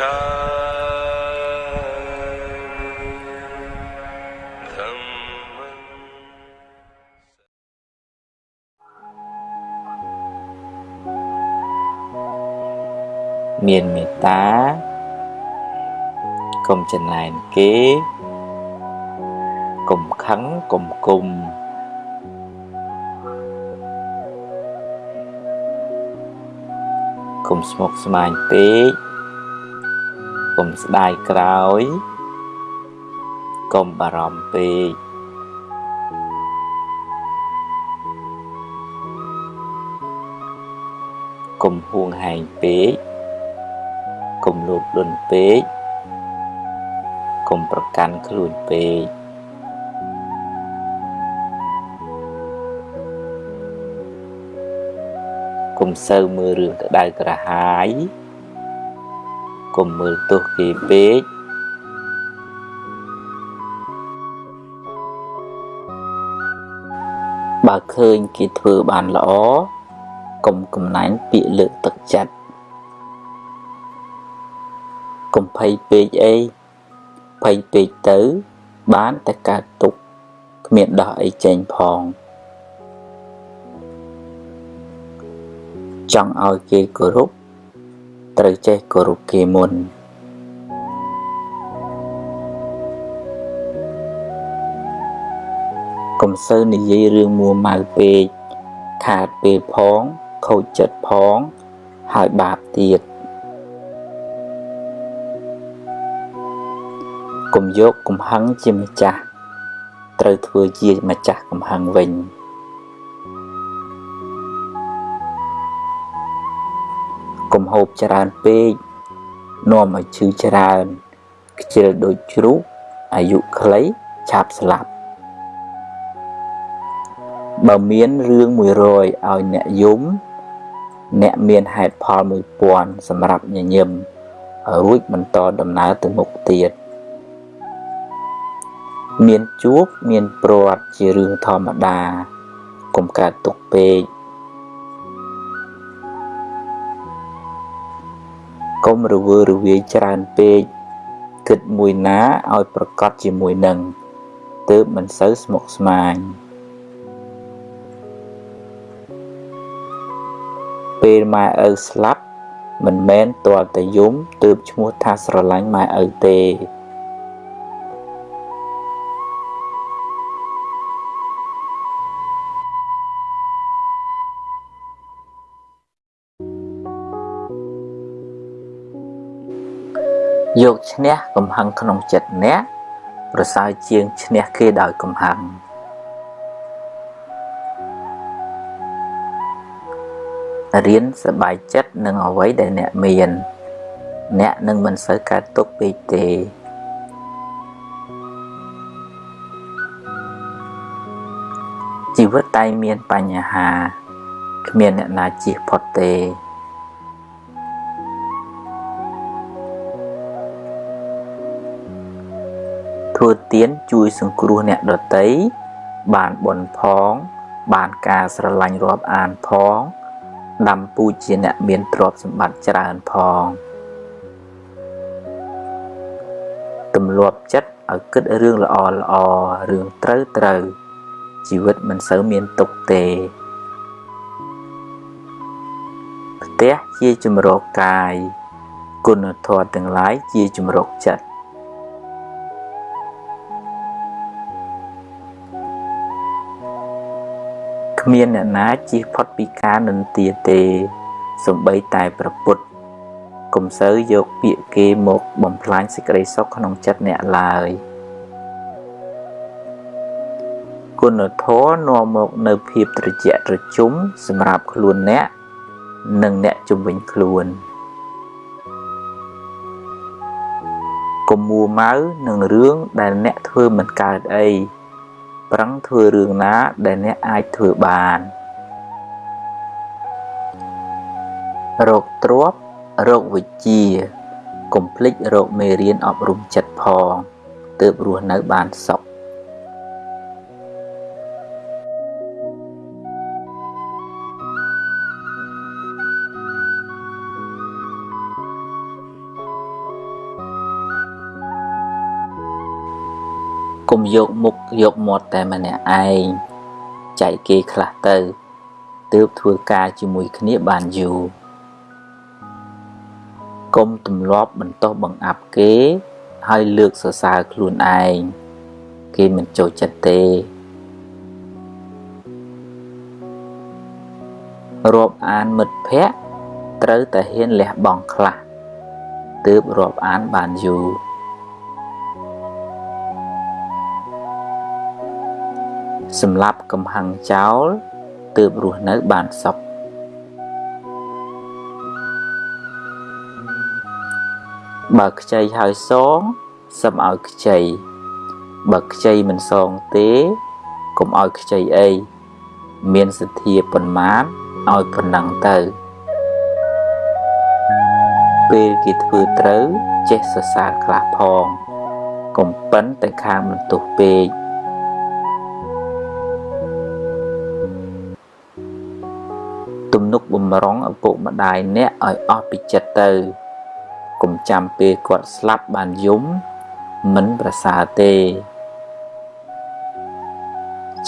មានមេត្តាកុំចំណែនគេកុំខឹងកុំគុំកុំស្មុគស្មាញពេកកុំ ស្ដាយក្រោយកុំបារម្ភពេកកុំហួងហែងពេកកុំលោភលន់ពេកកុំប្រកាន់ខ្លួនពេកកុំសូវមើលរឿងក្តៅក្រហាយ កុំមើលទោសគេពេកបើឃើញគេធ្វើបានល្អកុំកំណាញ់ពាក្យលើកទឹកចិត្តកុំភ័យពេកអីភ័យពេកទៅ បានតែកើតទុកគ្មានដោះអីចេញផងចង់ឲ្យគេគោរព ត្រូវចេះគោរពគេមុនកុំសូវនិយាយរឿងមួម៉ៅពេកខាតពេលផងខូចចិត្តផងហើយបាបទៀតកុំយកកំហឹងជាម្ចាស់ត្រូវធ្វើជាម្ចាស់កំហឹងវិញ ហូបច្រើនពេកនាំឲ្យឈឺច្រើនខ្ជិលដូចជ្រូកអាយុខ្លីឆាប់ស្លាប់បើមានរឿង100ឲ្យអ្នកយំ អ្នកមានហេតុផល1000សម្រាប់ញញឹមរួចបន្តដំណើរទៅមុខទៀតមានជួបមានព្រាត់ជារឿងធម្មតាកុំកើតទុកពេក កុំរវើរវាយច្រើនពេកគិតមួយណាឲ្យប្រកបជាមួយនឹងទើបមិនសូវស្មុគស្មាញពេលម៉ែឪស្លាប់មិនមែនទាល់តែយំទើបឈ្មោះថាស្រឡាញ់ម៉ែឪទេ យកឈ្នះកំហឹងក្នុងចិត្តអ្នកប្រសើរជាងឈ្នះគេដោយកំហឹងរៀនសบายចិត្តនឹងអ្វីដែលអ្នកមាន អ្នកនឹងមិនសូវកើតទុកពេកទេជីវិតតែមានបញ្ហាគ្មានអ្នកណាជៀសផុតទេ ទានជួយសង្គ្រោះអ្នកដតីបានបុណ្យផង បានការស្រឡាញ់រាប់អានផងដាំពូជជាអ្នកមានទ្រព្យសម្បត្តិច្រើនផងទម្លាប់ចិត្តឲ្យគិតរឿងល្អល្អរឿងត្រូវត្រូវជីវិតមិនសូវមានទុកទេផ្ទះជាជំរកកាយគុណធម៌ទាំងឡាយជាជំរកចិត្ត គ្មានអ្នកណាជៀសផុតពីការនិន្ទាទេសំបីតែប្រពុតកុំសូវយកពាក្យគេមកបំផ្លាញសេចក្តីសុខក្នុងចិត្តអ្នកឡើយគុណធម៌នាំមកនៅភាពត្រជាក់ត្រជុំសម្រាប់ខ្លួនអ្នកនិងអ្នកជំនាញខ្លួនកុំមួម៉ៅនឹងរឿងដែលអ្នកធ្វើមិនកើតអី ប្រឹងធ្វើរឿងណាដែលអ្នកអាចធ្វើបានរោគទ្របរោគវិជ្ជាកុំភ្លេចរោគមេរៀនអប់រំចិត្តផងទើបរស់នៅបានសុខ កុំយកមុខយកមាត់តែម្នាក់ឯងចែកគេខ្លះទៅទើបធ្វើការជាមួយគ្នាបានយូរកុំទម្លាប់បន្តបង្អាប់គេ ហើយលើកសរសើរខ្លួនឯងគេមិនចូលចិត្តទេរាប់អានមិត្តភ័ក្តិត្រូវតែហ៊ានលះបង់ខ្លះទើបរាប់អានបានយូរ សម្រាប់កំហឹងចោលទើបរស់នៅបានសុខបើខ្ចីហើយសងសឹមឲ្យខ្ចីបើខ្ចីមិនសងទេកុំឲ្យខ្ចីអីមានសទ្ធាប៉ុន្មានឲ្យប៉ុណ្ណឹងទៅពេលគេធ្វើត្រូវចេះសរសើរខ្លះផងកុំប៉ិនតែខាងបន្ទោសពេក នុកបំរុងឪពុកម្ដាយអ្នកឲ្យអស់ពីចិត្តទៅកុំចាំពេលគាត់ស្លាប់បានយំមិនប្រសើរទេ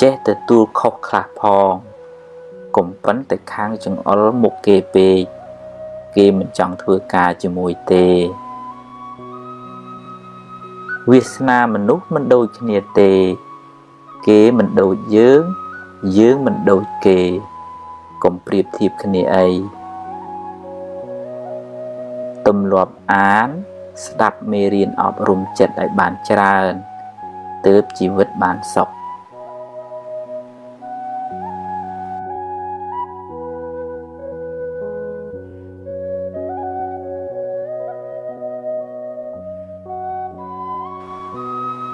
ចេះទទួលខុសខ្លះផងកុំប៉ុនតែខាងចង្អុលមុខគេពេកគេមិនចង់ធ្វើការជាមួយទេវាសនាមនុស្សមិនដូចគ្នាទេ គេមិនដូចយើង យើងមិនដូចគេ កុំប្រៀបធៀបគ្នាអីទម្លាប់អាន ស្ដាប់មេរៀនអប់រំចិត្តឲ្យបានច្រើនទើបជីវិតបានសុខ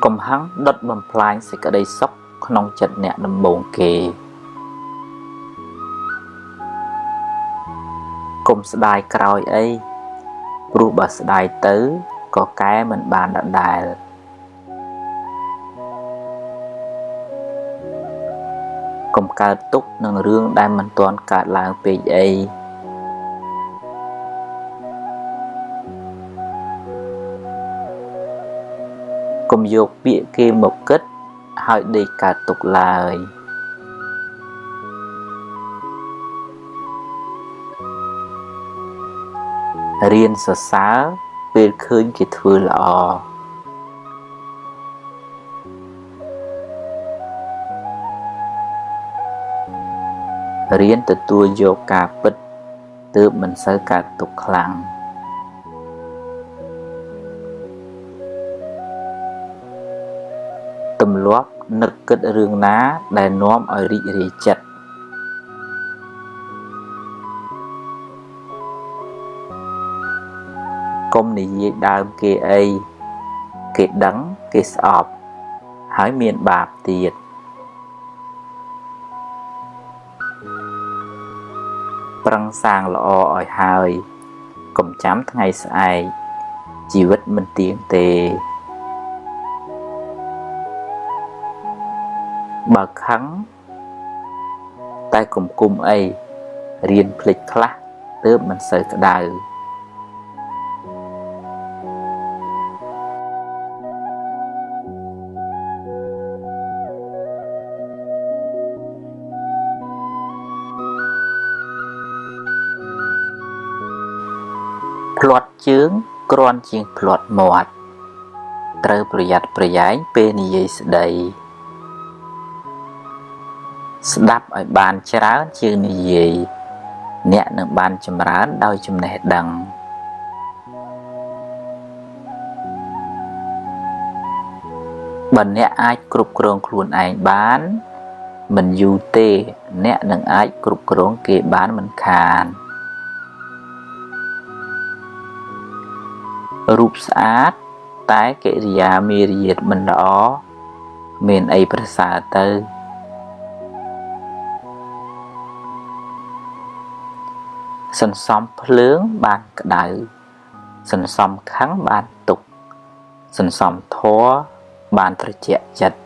កំហឹងដុតបំផ្លាញសេចក្តីសុខក្នុងចិត្តអ្នកដំបូងគេ កុំស្ដាយក្រោយអីព្រោះបើស្ដាយទៅក៏កែមិនបានដដែលកុំកើតទុកនឹងរឿងដែលមិនទាន់កើតឡើងពេកអីកុំយកពាក្យគេមកគិតហើយដេកកើតទុកឡើយ រៀនសរសើរពេលឃើញគេធ្វើល្អរៀនទទួលយកការពិតទើបមិនសូវកើតទុកខ្លាំងទម្លាប់នឹកគិតរឿងណាដែលនាំឲ្យរីករាយចិត្ត និយាយដើមគេអីគេដឹងគេស្អប់ហើយមានបាបទៀតប្រឹងសាងល្អឲ្យហើយកុំចាំថ្ងៃស្អែកជីវិតមិនទៀងទេបើខឹងតែគុំគុំអីរៀនភ្លេចខ្លះទើបមិនសូវក្តៅ គ្រាន់ជាងផ្្លាត់មាត់ត្រូវប្រយ័ត្នប្រយែងពេលនិយាយស្ដីស្ដាប់ឲ្យបានច្រើនជាងនិយាយអ្នកនឹងបានចម្រើនដោយចំណេះដឹងបើអ្នកអាចគ្រប់គ្រងខ្លួនឯងបាន មិនយូរទេ អ្នកនឹងអាចគ្រប់គ្រងគេបានមិនខាន រូបស្អាត តែកិរិយាមារយាទមិនល្អមានអីប្រសើរទៅសន្សំភ្លើងបានក្តៅសន្សំខឹងបានទុក សន្សំធัวបានត្រជាក់ចិត្ត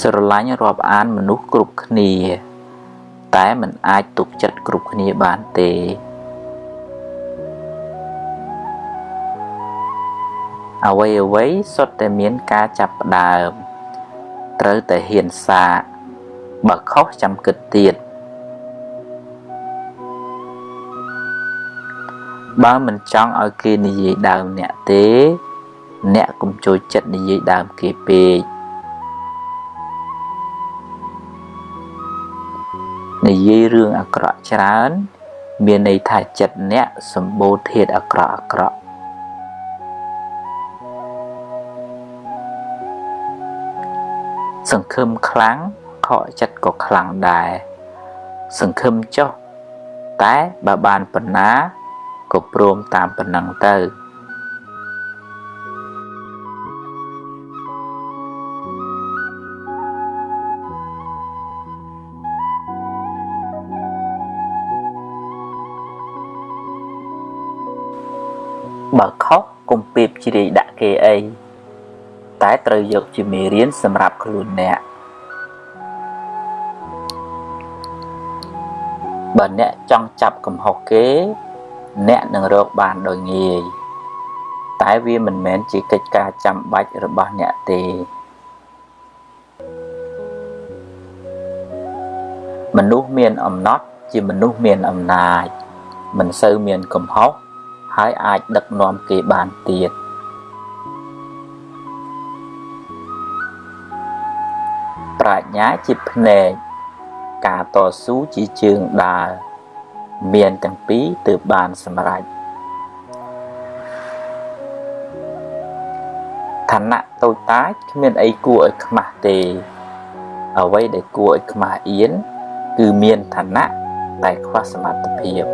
ស្រឡាញ់រាប់អានមនុស្សគ្រប់គ្នា តែមិនអាចទុកចិត្តគ្រប់គ្នាបានទេ អ្វីអ្វីសុទ្ធតែមានការចាប់ផ្ដើម ត្រូវតែហ៊ានសាកបើខុសចាំគិតទៀតបើមិនចង់ឲ្យគេនិយាយដើមអ្នកទេ អ្នកកុំចូលចិត្តនិយាយដើមគេពេកនិយាយរឿងអាក្រក់ច្រើន មានន័យថាចិត្តអ្នកសម្បូរធាតអាក្រក់អាក្រក់ សង្ឃឹមខ្លាំងខកចិត្តក៏ខ្លាំងដែរសង្ឃឹមចុះតែបើបានប៉ុណ្ណាក៏ព្រមតាមប៉ុណ្ណឹងទៅបើខុសកុំពេបជ្រាយដាក់គេអី តែត្រូវយកជាមេរៀនសម្រាប់ខ្លួនអ្នកបើអ្នកចង់ចាប់កំហុសគេ អ្នកនឹងរកបានដោយងាយតែវាមិនមែនជាកិច្ចការចាំបាច់របស់អ្នកទេមនុស្សមានអំណត់ជាមនុស្សមានអំណាចមិនសូវមានកំហុសហើយអាចដឹកនាំគេបានទៀត ប្រាជ្ញាជាភ្នែកការតស៊ូជាជើងដើរមានទាំងពីរទើបបានសម្រេចឋានៈតូចតាចគ្មានអីគួរឲ្យខ្មាស់ទេ អ្វីដែលគួរឲ្យខ្មាស់អៀនគឺមានឋានៈតែខ្វះសមត្ថភាព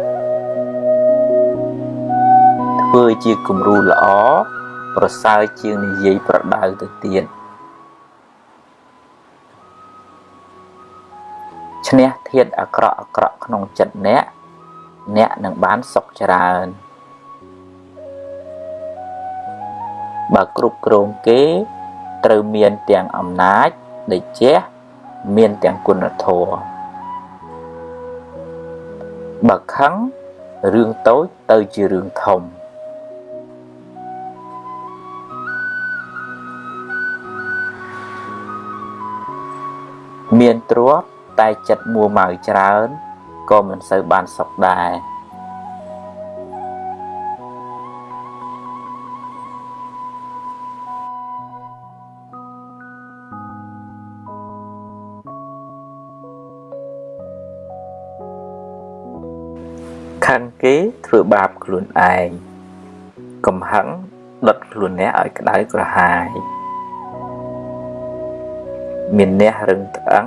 ធ្វើជាគំរូល្អប្រសើរជាងនិយាយប្រដៅទៅទៀត ធាតអាក្រក់អាក្រក់ក្នុងចិត្តអ្នកអ្នកនឹងបានសុខច្រើនបើគ្រប់គ្រងគេត្រូវមានទាំងអំណាចដេជះមានទាំងគុណធម៌បើខឹងរឿងតូចទៅជារឿងធំមានទ្រព្យ តែចិត្តមួម៉ៅច្រើនក៏មិនសូវបានសុខដែរខឹងគេធ្វើបាបខ្លួនឯងកំហឹងដុតខ្លួនអ្នកឲ្យក្តៅក្រហាយមានអ្នករឹងត្អឹង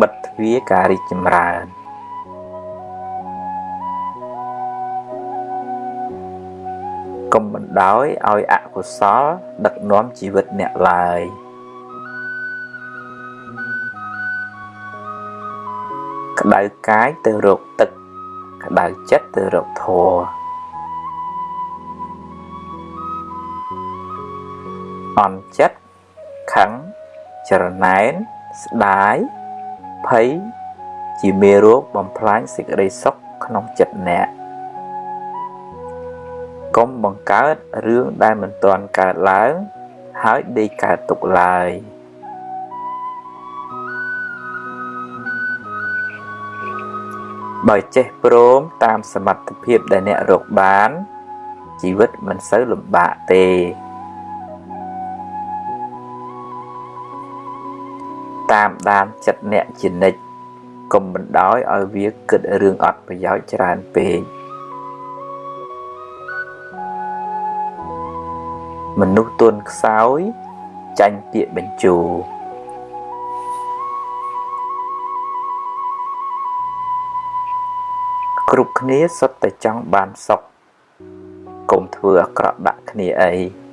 បិទទ្វារការរីកចម្រើនកុំបណ្ដោយឲ្យអកុសល ដឹកនាំជីវិតអ្នកឡើយក្តៅកាយទៅរកទឹក ក្តៅចិត្តទៅរកធម៌អន់ចិត្តខឹងចរណែនស្ដាយ ភ័យជាមេរោគបំផ្លាញសេចក្តីសុខក្នុងចិត្តអ្នកកុំបង្កើតរឿងដែលមិនទាន់កើតឡើង ហើយដេកកើតទុកឡើយបើចេះព្រមតាមសមត្ថភាពដែលអ្នករកបាន ជីវិតមិនសូវលំបាកទេ តាមដានចិត្តអ្នកជានិច្ចកុំបណ្ដោយឲ្យវាគិតរឿងអត់ប្រយោជន៍ច្រើនពេកមនុស្សទន់ខ្សោយចាញ់ពាក្យបញ្ជូគ្រប់គ្នាសុទ្ធតែចង់បានសុខកុំធ្វើអាក្រក់ដាក់គ្នាអី